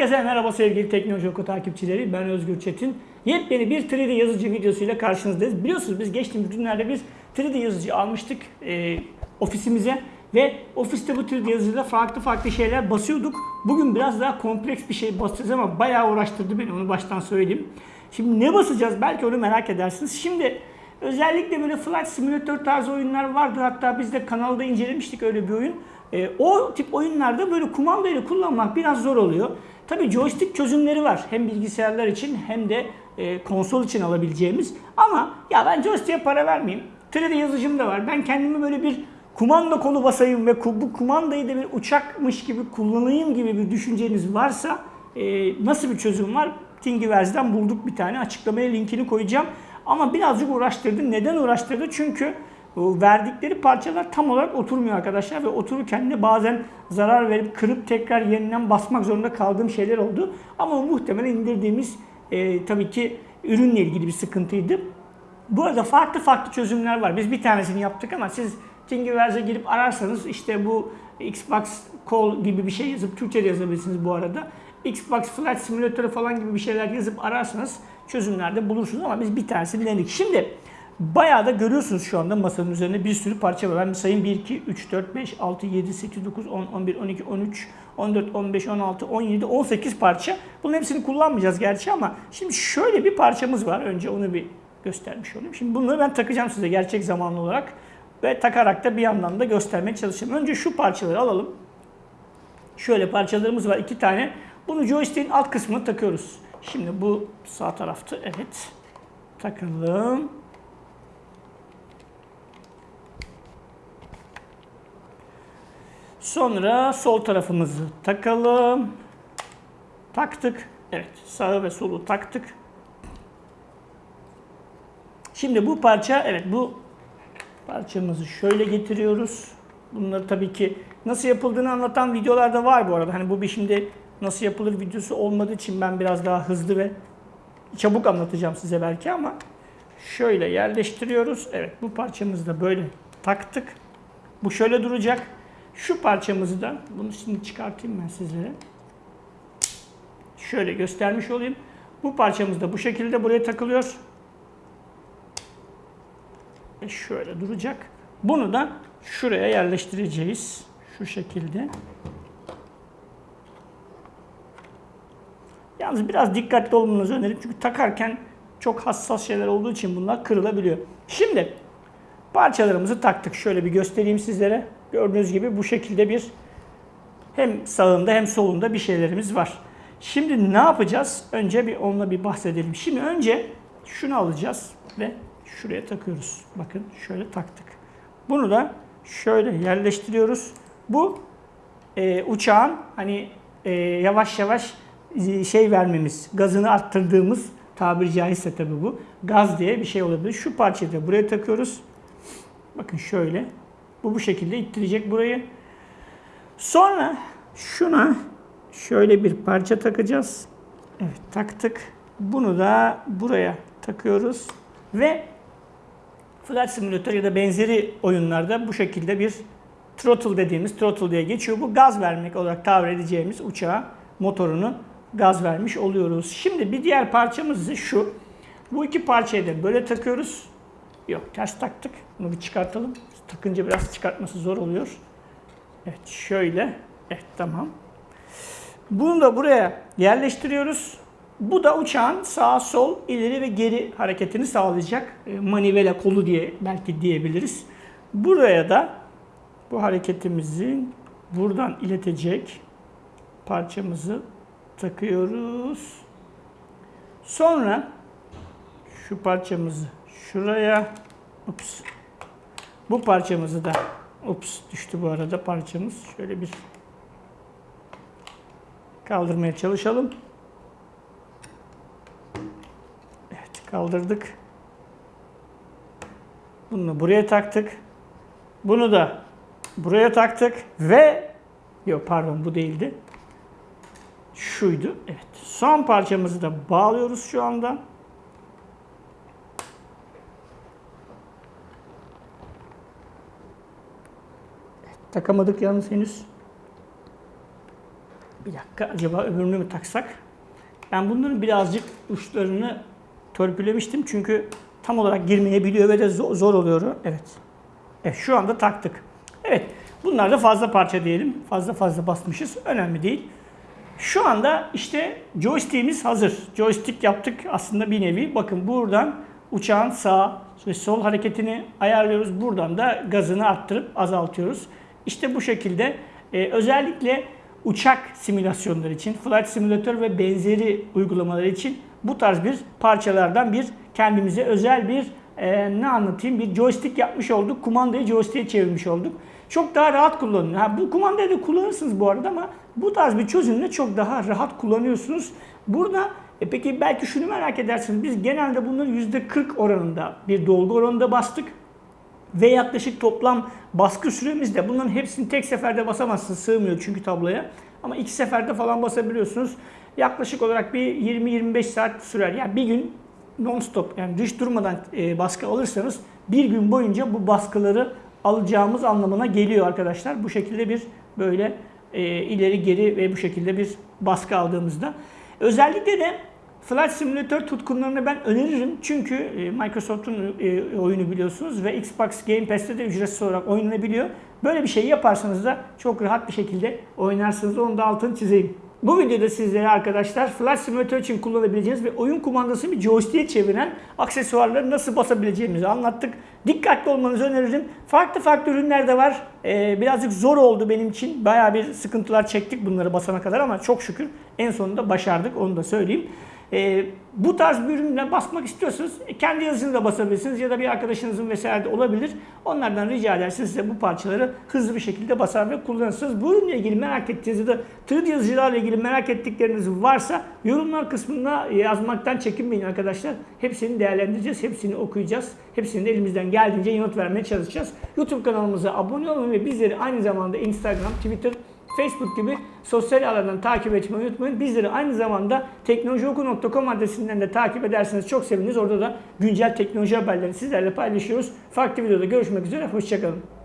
Herkese merhaba sevgili Teknoloji Oku takipçileri. Ben Özgür Çetin. Yepyeni bir 3D yazıcı videosuyla karşınızdayız. Biliyorsunuz biz geçtiğimiz günlerde bir 3D yazıcı almıştık e, ofisimize. Ve ofiste bu 3D yazıcıda farklı farklı şeyler basıyorduk. Bugün biraz daha kompleks bir şey basacağız ama bayağı uğraştırdı beni onu baştan söyleyeyim. Şimdi ne basacağız belki onu merak edersiniz. Şimdi özellikle böyle Flight Simulator tarzı oyunlar vardır. Hatta biz de kanalda incelemiştik öyle bir oyun. E, o tip oyunlarda böyle kumandayla kullanmak biraz zor oluyor. Tabii joystick çözümleri var. Hem bilgisayarlar için hem de e, konsol için alabileceğimiz. Ama ya ben joystick'e para vermeyeyim. 3D yazıcım da var. Ben kendimi böyle bir kumanda kolu basayım ve bu kumandayı da bir uçakmış gibi kullanayım gibi bir düşünceniz varsa e, nasıl bir çözüm var? Thingiverse'den bulduk bir tane. Açıklamaya linkini koyacağım. Ama birazcık uğraştırdı. Neden uğraştırdı? Çünkü verdikleri parçalar tam olarak oturmuyor arkadaşlar ve otururken de bazen zarar verip kırıp tekrar yeniden basmak zorunda kaldığım şeyler oldu. Ama muhtemelen indirdiğimiz e, tabii ki ürünle ilgili bir sıkıntıydı. Bu arada farklı farklı çözümler var. Biz bir tanesini yaptık ama siz Thingiverse'e girip ararsanız işte bu Xbox Call gibi bir şey yazıp Türkçe'de yazabilirsiniz bu arada. Xbox Flight Simulator falan gibi bir şeyler yazıp ararsanız çözümlerde bulursunuz ama biz bir tanesini denedik. Şimdi bayağı da görüyorsunuz şu anda masanın üzerinde bir sürü parça var. Ben bir sayayım 1, 2, 3, 4, 5, 6, 7, 8, 9, 10, 11, 12, 13, 14, 15, 16, 17, 18 parça. Bunun hepsini kullanmayacağız gerçi ama şimdi şöyle bir parçamız var. Önce onu bir göstermiş olayım. Şimdi bunları ben takacağım size gerçek zamanlı olarak ve takarak da bir yandan da göstermeye çalışacağım. Önce şu parçaları alalım. Şöyle parçalarımız var iki tane. Bunu joystick'in alt kısmına takıyoruz. Şimdi bu sağ tarafta evet. Takalım. Sonra sol tarafımızı takalım. Taktık. Evet sağı ve solu taktık. Şimdi bu parça evet bu parçamızı şöyle getiriyoruz. Bunları tabii ki nasıl yapıldığını anlatan videolar da var bu arada. Hani bu bir şimdi nasıl yapılır videosu olmadığı için ben biraz daha hızlı ve çabuk anlatacağım size belki ama şöyle yerleştiriyoruz. Evet bu parçamızı da böyle taktık. Bu şöyle duracak. Şu parçamızı da bunu şimdi çıkartayım ben sizlere. Şöyle göstermiş olayım. Bu parçamız da bu şekilde buraya takılıyor. Ve şöyle duracak. Bunu da şuraya yerleştireceğiz. Şu şekilde. Yalnız biraz dikkatli olmanızı öneririm. Çünkü takarken çok hassas şeyler olduğu için bunlar kırılabiliyor. Şimdi parçalarımızı taktık. Şöyle bir göstereyim sizlere. Gördüğünüz gibi bu şekilde bir hem sağında hem solunda bir şeylerimiz var. Şimdi ne yapacağız? Önce bir onunla bir bahsedelim. Şimdi önce şunu alacağız ve şuraya takıyoruz. Bakın şöyle taktık. Bunu da şöyle yerleştiriyoruz. Bu e, uçağın hani e, yavaş yavaş e, şey vermemiz, gazını arttırdığımız tabiri caizse tabi bu. Gaz diye bir şey olabilir. Şu parçayı da buraya takıyoruz. Bakın şöyle. Bu bu şekilde ittirecek burayı. Sonra şuna şöyle bir parça takacağız. Evet taktık. Bunu da buraya takıyoruz. Ve Flight Simulator ya da benzeri oyunlarda bu şekilde bir throttle dediğimiz throttle diye geçiyor. Bu gaz vermek olarak tabir edeceğimiz uçağa motorunu gaz vermiş oluyoruz. Şimdi bir diğer parçamız ise şu. Bu iki parçayı da böyle takıyoruz. Yok ters taktık. Bunu bir çıkartalım. Takınca biraz çıkartması zor oluyor. Evet şöyle. Evet tamam. Bunu da buraya yerleştiriyoruz. Bu da uçağın sağ, sol, ileri ve geri hareketini sağlayacak. E, Manivela kolu diye belki diyebiliriz. Buraya da bu hareketimizi buradan iletecek parçamızı takıyoruz. Sonra şu parçamızı şuraya ups, bu parçamızı da ups düştü bu arada parçamız. Şöyle bir kaldırmaya çalışalım. Evet kaldırdık. Bunu buraya taktık. Bunu da buraya taktık ve yok pardon bu değildi. Şuydu. Evet. Son parçamızı da bağlıyoruz şu anda. Takamadık yalnız henüz. Bir dakika acaba öbürünü mü taksak? Ben bunların birazcık uçlarını törpülemiştim çünkü tam olarak girmeyebiliyor ve de zor, zor oluyor. Evet. Evet şu anda taktık. Evet bunlar da fazla parça diyelim. Fazla fazla basmışız. Önemli değil. Şu anda işte joystick'imiz hazır. Joystick yaptık aslında bir nevi. Bakın buradan uçağın sağ ve sol hareketini ayarlıyoruz. Buradan da gazını arttırıp azaltıyoruz. İşte bu şekilde e, özellikle uçak simülasyonları için, flight simülatör ve benzeri uygulamalar için bu tarz bir parçalardan bir kendimize özel bir e, ne anlatayım bir joystick yapmış olduk. Kumandayı joystick'e çevirmiş olduk. Çok daha rahat kullanın. Ha, bu kumandayı da kullanırsınız bu arada ama bu tarz bir çözümle çok daha rahat kullanıyorsunuz. Burada e peki belki şunu merak edersiniz. Biz genelde bunları %40 oranında bir dolgu oranında bastık. Ve yaklaşık toplam baskı süremizde bunların hepsini tek seferde basamazsınız. Sığmıyor çünkü tabloya. Ama iki seferde falan basabiliyorsunuz. Yaklaşık olarak bir 20-25 saat sürer. Yani bir gün non-stop yani hiç durmadan e, baskı alırsanız bir gün boyunca bu baskıları alacağımız anlamına geliyor arkadaşlar. Bu şekilde bir böyle e, ileri geri ve bu şekilde bir baskı aldığımızda. Özellikle de Flight Simulator tutkunlarını ben öneririm. Çünkü e, Microsoft'un e, oyunu biliyorsunuz ve Xbox Game Pass'te de ücretsiz olarak oynanabiliyor. Böyle bir şey yaparsanız da çok rahat bir şekilde oynarsınız. Onu da altını çizeyim. Bu videoda sizlere arkadaşlar Flight Simulator için kullanabileceğiniz ve oyun kumandası bir joystick'e çeviren aksesuarları nasıl basabileceğimizi anlattık. Dikkatli olmanızı öneririm. Farklı farklı ürünler de var. Ee, birazcık zor oldu benim için. Bayağı bir sıkıntılar çektik bunları basana kadar ama çok şükür en sonunda başardık onu da söyleyeyim. E, bu tarz bir ürünle basmak istiyorsanız kendi yazınızla basabilirsiniz ya da bir arkadaşınızın vesaire de olabilir. Onlardan rica ederseniz size bu parçaları hızlı bir şekilde basar ve kullanırsınız. Bu ürünle ilgili merak ettiğiniz ya da 3D yazıcılarla ilgili merak ettikleriniz varsa yorumlar kısmına yazmaktan çekinmeyin arkadaşlar. Hepsini değerlendireceğiz, hepsini okuyacağız. Hepsini de elimizden geldiğince yanıt vermeye çalışacağız. YouTube kanalımıza abone olun ve bizleri aynı zamanda Instagram, Twitter, Facebook gibi sosyal alandan takip etmeyi unutmayın. Bizleri aynı zamanda teknolojioku.com adresinden de takip ederseniz çok seviniriz. Orada da güncel teknoloji haberlerini sizlerle paylaşıyoruz. Farklı videoda görüşmek üzere. Hoşçakalın.